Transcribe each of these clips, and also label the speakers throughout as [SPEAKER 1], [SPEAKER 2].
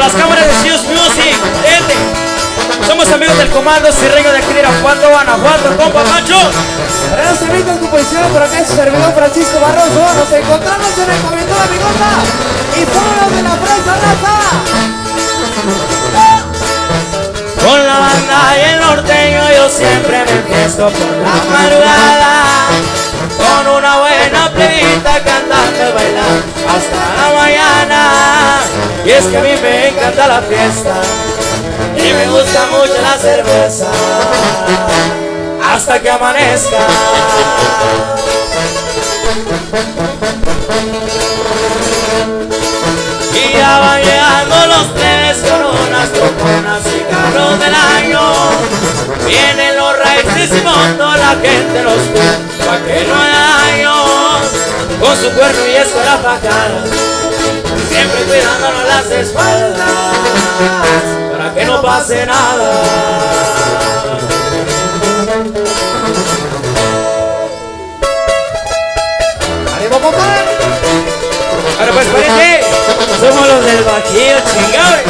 [SPEAKER 1] las cámaras de Sius Music, gente. Somos amigos del comando Cirreño de aquí de Irapuato, Guanajuato, compa Pancho.
[SPEAKER 2] Para los amigos composición, por acá su servidor Francisco Barroso. Nos encontramos en el comedor Amigota y todos de la Fresa Raza.
[SPEAKER 1] Con la banda y el norteño yo siempre me empiezo por la madrugada Con una buena plebita cantando y bailando hasta Y es que a mí me encanta la fiesta y me gusta mucho la cerveza Hasta que amanezca. Y ya van llegando los tres coronas, troconas y carros del año. Vienen los raíces y toda la gente los ve pa' que no haya daño Con su cuerno y escuela cara Siempre cuidándonos las espaldas Para que no pase nada.
[SPEAKER 2] ¡Ánimo, compadre!
[SPEAKER 1] Ahora pues parece, somos los del Bajío chingable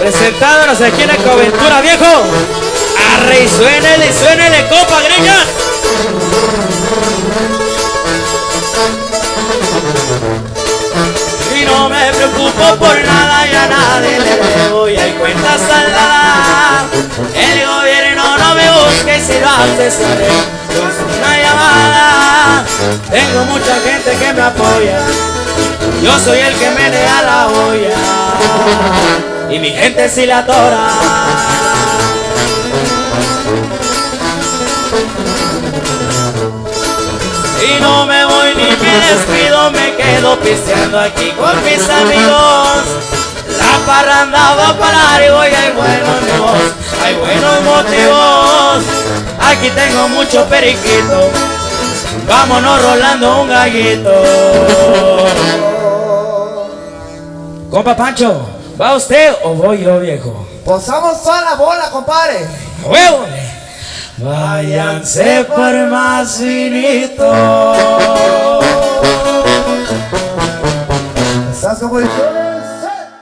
[SPEAKER 1] Presentándonos aquí en la coventura viejo. Arre y suénele, suénele, copa greñas me preocupo por nada y a nadie le debo y hay cuentas saldadas El gobierno no me busca y si lo hace seré con una llamada. Tengo mucha gente que me apoya. Yo soy el que me da la olla. Y mi gente si la adora. Y no me voy ni me despido, me quedo pisteando aquí con mis amigos. La parranda va para largo y hay buenos motivos, hay buenos motivos. Aquí tengo mucho periquito, vámonos rolando un gallito. Compa Pancho, ¿va usted o voy yo viejo?
[SPEAKER 2] Posamos toda la bola, compadre.
[SPEAKER 1] ¡Huevo! Váyanse por más finito.
[SPEAKER 2] ¿Estás composición?